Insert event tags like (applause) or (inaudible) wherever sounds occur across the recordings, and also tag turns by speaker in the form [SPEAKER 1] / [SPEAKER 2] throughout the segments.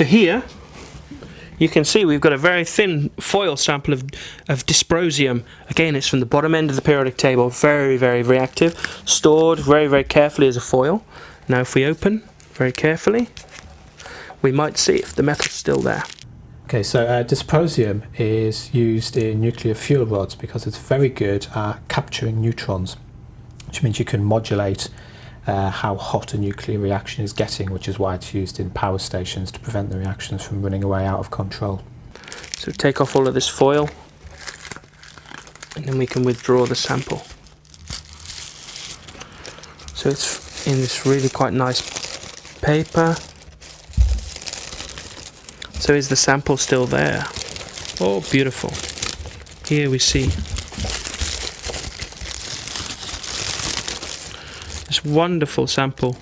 [SPEAKER 1] So here, you can see we've got a very thin foil sample of, of dysprosium. Again, it's from the bottom end of the periodic table, very, very reactive, stored very, very carefully as a foil. Now if we open very carefully, we might see if the metal's still there.
[SPEAKER 2] Okay, so uh, dysprosium is used in nuclear fuel rods because it's very good at capturing neutrons, which means you can modulate uh, how hot a nuclear reaction is getting, which is why it's used in power stations to prevent the reactions from running away out of control.
[SPEAKER 1] So take off all of this foil and then we can withdraw the sample. So it's in this really quite nice paper. So is the sample still there? Oh, beautiful. Here we see this wonderful sample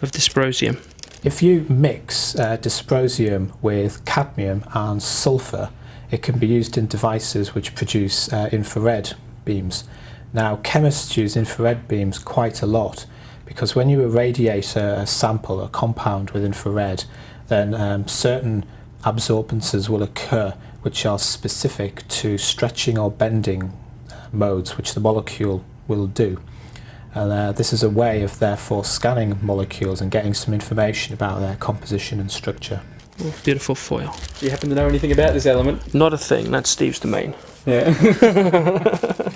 [SPEAKER 1] of dysprosium.
[SPEAKER 2] If you mix uh, dysprosium with cadmium and sulfur, it can be used in devices which produce uh, infrared beams. Now, chemists use infrared beams quite a lot because when you irradiate a, sample, a compound with infrared, then um, certain absorbances will occur which are specific to stretching or bending uh, modes which the molecule will do. And uh, this is a way of therefore scanning molecules and getting some information about their composition and structure.
[SPEAKER 1] Oh, beautiful foil.
[SPEAKER 3] Do you happen to know anything about this element?
[SPEAKER 1] Not a thing, that's Steve's domain.
[SPEAKER 3] Yeah. (laughs)